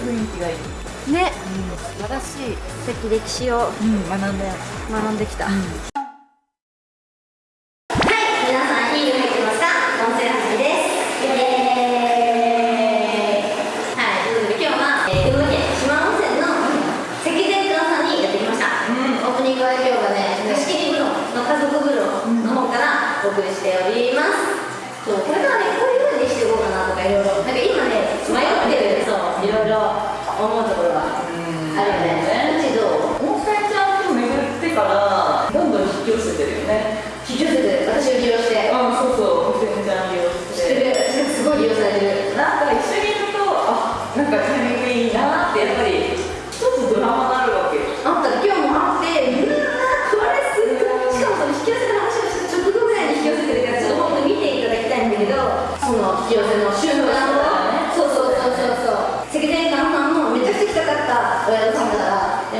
雰囲気がいい。ね。うん。素晴らしい。さっき歴史をうん学んだよ学んできた、はい、思うところがある。よね。うちどう温泉ちゃんと巡ってからどんどん引き寄せてるよね。引き寄せて、私を利用して。あそうそ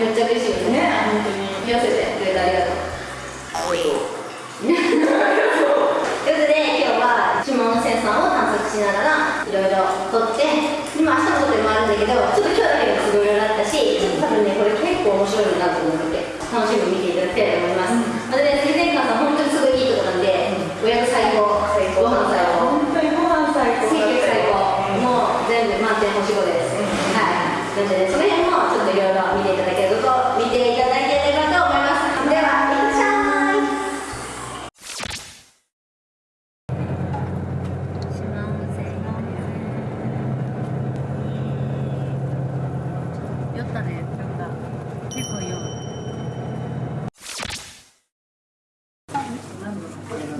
めっちゃ嬉しいよねね。本当に引き寄せてくれてありがとう。ということで今日は下温泉さんを探索しながらいろいろ撮って今明日のことでもあるんだけどちょっと今日だけがすごいいろいろあったし多分ねこれ結構面白いなと思うので楽しみに見ていただきたいと思います、またね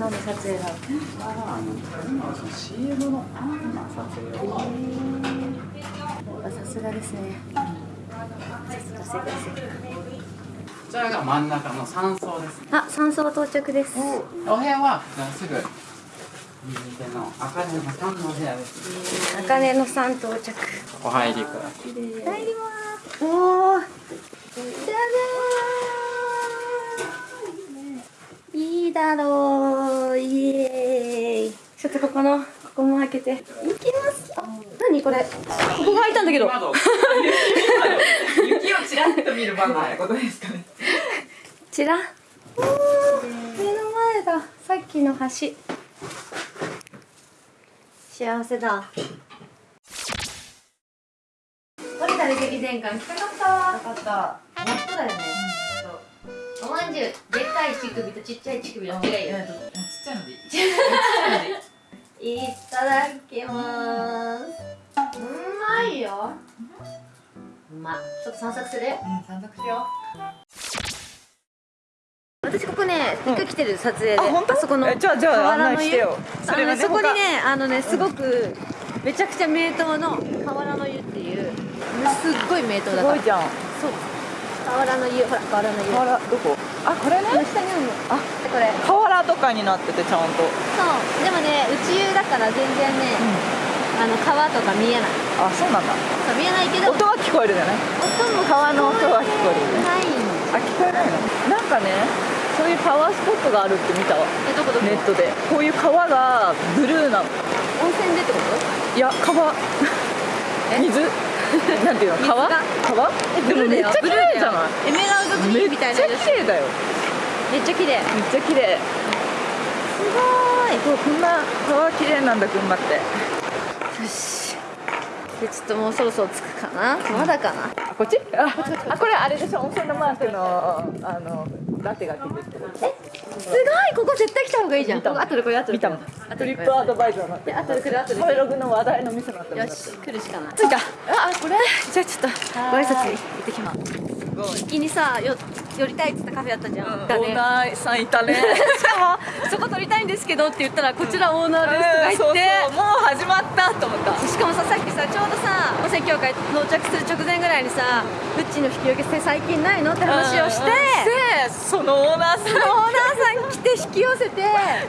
何の撮影なの今はその CM の撮影をさすがですねさすが世界世界こちらが真ん中の山荘ですね。あ山荘到着ですお部屋はすぐ右手の赤根の三の部屋です。茜の山到着お入りください。入りますおーじゃじゃーいいだろうイエーイ。ちょっとここのここも開けて。いきます。あ何これ？ここが開いたんだけど。窓。雪をちらっと見る場面ってことですかね。ちら？おー目の前だ。さっきの橋。幸せだ。降りたね関前館来たかった。よかった。やっとだよね、おまんじゅう。でっかい乳首とちっちゃい乳首の違いよ。えっとちっちゃいのでいい。ちっちゃいのでいい。いただきます。うまいよ。うまちょっと散策する？うん散策しよ私ここね一回来てる撮影であ本当？そこのえじゃあじゃあ河原の湯案内してよ。そあのれがねねそこにねあのねすごくめちゃくちゃ名湯の河原の湯っていうすっごい名湯だから。すごいじゃん。そう。河原の湯ほら河原の湯。河原どこ？あこれね？下にあるの。あこれ。河原とかになっててちゃんと。そう。でもね内湯だから全然ね、あの川とか見えない。あそうなんだ。そう見えないけど。音は聞こえるじゃない？音も川の音は聞こえるよね。ない。あ聞こえないの？なんかねそういうパワースポットがあるって見たわ。えどこどこ？ネットで。こういう川がブルーなの。温泉でってこと？いや川。水？なんていうの？川？川？でもめっちゃ綺麗じゃない？エメラルドグリーンみたいなめっちゃ綺麗だよ。めっちゃ綺麗。めっちゃ綺麗すごーい。そうこんな川綺麗なんだ群馬って。よし。でちょっともうそろそろ着くかな？まだかな？あこっち？ああこれあれでしょ？温泉のマークのあのラテがついてるってこと？すごいここ絶対来た方がいいじゃん。見たもん。後でこれ後で。見たもん。後トリでップアドバイザーになってる後で来る後で。食べログの話題の店になってるよし来るしかない。着いた。あこれ？じゃあちょっとご挨拶行ってきます。すごい。先にさよ寄りたいって言ったカフェあったじゃん、だね。オーナーさんいたね。しかもそこ撮りたいんですけどって言ったらこちらオーナーですとか言って、そうそう。もう始まったと思った。しかもささっきさちょうどさ温泉協会到着する直前ぐらいにさうちの引き受けって最近ないのって話をして、でそのオーナーさん。オーナーさん来て引き寄せて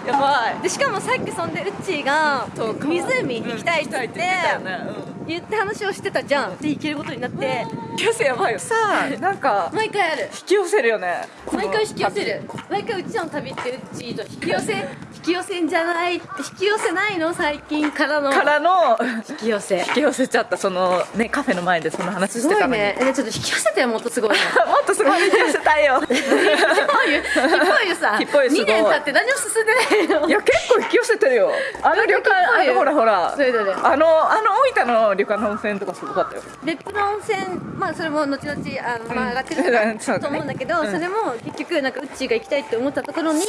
やばい。でしかもさっきそんでうっちーが湖行きたいって言って行きたいって言ってたよね。言って話をしてたじゃん。で行けることになって。引き寄せやばいよ。さあなんか毎回ある。引き寄せるよね。毎回引き寄せる。毎回うちらの旅ってうちと引き寄せ引き寄せんじゃない引き寄せないの最近からの。からの。引き寄せ。引き寄せちゃったそのねカフェの前でその話してたのに、ね。えちょっと引き寄せてよもっとすごいね もっとすごい引き寄せたいよ。ひっぽいよひっぽいよさひっぽいすごい。2年経って何も進んでないの。いや結構引き寄せてるよ。あの旅館あのほらほら。それぞれあのあの大分の旅館の温泉とかすごかったよ。別府の温泉まあそれも後々あの、まあ、上がってると思うんだけど、うん。それも結局なんかうっちーが行きたいって思ったところに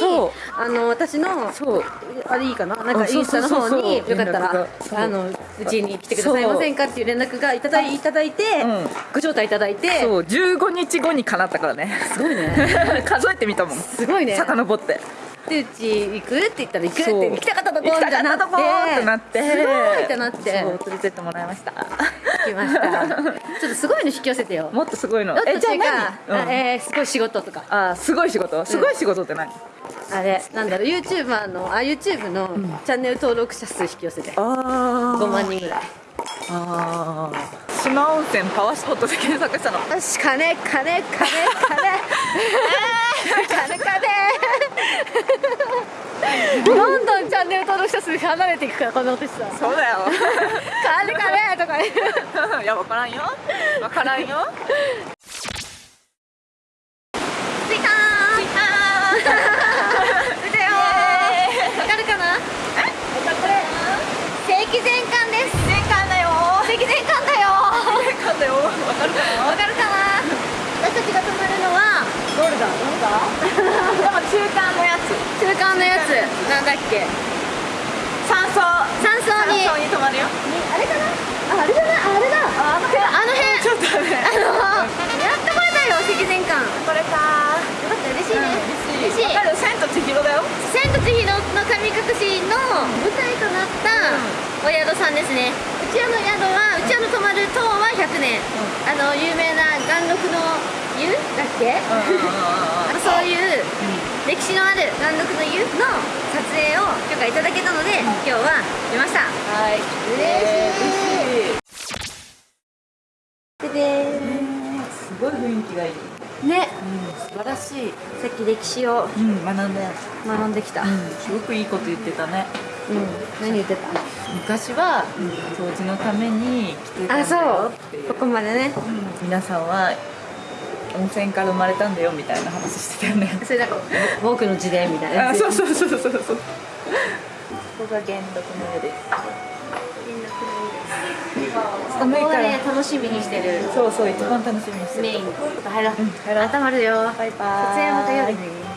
あの私のそうあれいいかな？なんかインスタの方によかったらあのうちに来てくださいませんかっていう連絡がいただいいただいて、う。んご招待いただいて。そう15日後にかなったからね。すごいね。数えてみたもん。すごいね。遡って。でうち行くって言ったら行くって行きたかったとこ行きたかったみたいになとこってなって。すごいってなって。そう連れてってもらいました。行きました。ちょっとすごいの引き寄せてよ。もっとすごいの。えじゃあ何、うん。あえーすごい仕事とか。あすごい仕事？すごい仕事って何、あれなんだろう YouTuber のあ YouTube のチャンネル登録者数引き寄せてあ5万人ぐらい。あー。島温泉パワースポットで検索したの。よし金金金。金金金。どんどんチャンネル登録者数離れていくからこの私さそうだよ。金金とか言う いや分からんよ。分からんよだどれだでも中間のやつ。中間のやつ。なんだっけ？山荘。山荘に。山荘に泊まるよ。あれかな？ああれな。いあれだ。あの辺あの辺。ちょっとねあのやっとこれだよ赤前館よこれか。かった嬉しいね、嬉しい。わかる？千と千尋だよ。千と千尋の神隠しの舞台となったお宿さんですね。うちらの宿はうちらの泊まる塔は100年、あの有名な元禄の湯だっけ、あのそういう歴史のある元録の湯の撮影を許可いただけたので、今日は来ました。はい。嬉しい。い。でですごい雰囲気がいい。ね、素晴らしい。さっき歴史をうん学んで。学んできた。うん、すごくいいこと言ってたね。何言ってた？昔は掃除のために来てたんだあそようっていう。ここまでね。皆さんは温泉から生まれたんだよみたいな話してたよね。それなんか僕の自伝みたいな。あそうそうそうそうそうここが元禄の湯です。寒いから。をね楽しみにしてる。そうそう一番楽しみにしてる。メイン。入ろう、うん入ろう。頭るよ。バイバイ。撮影また夜はーい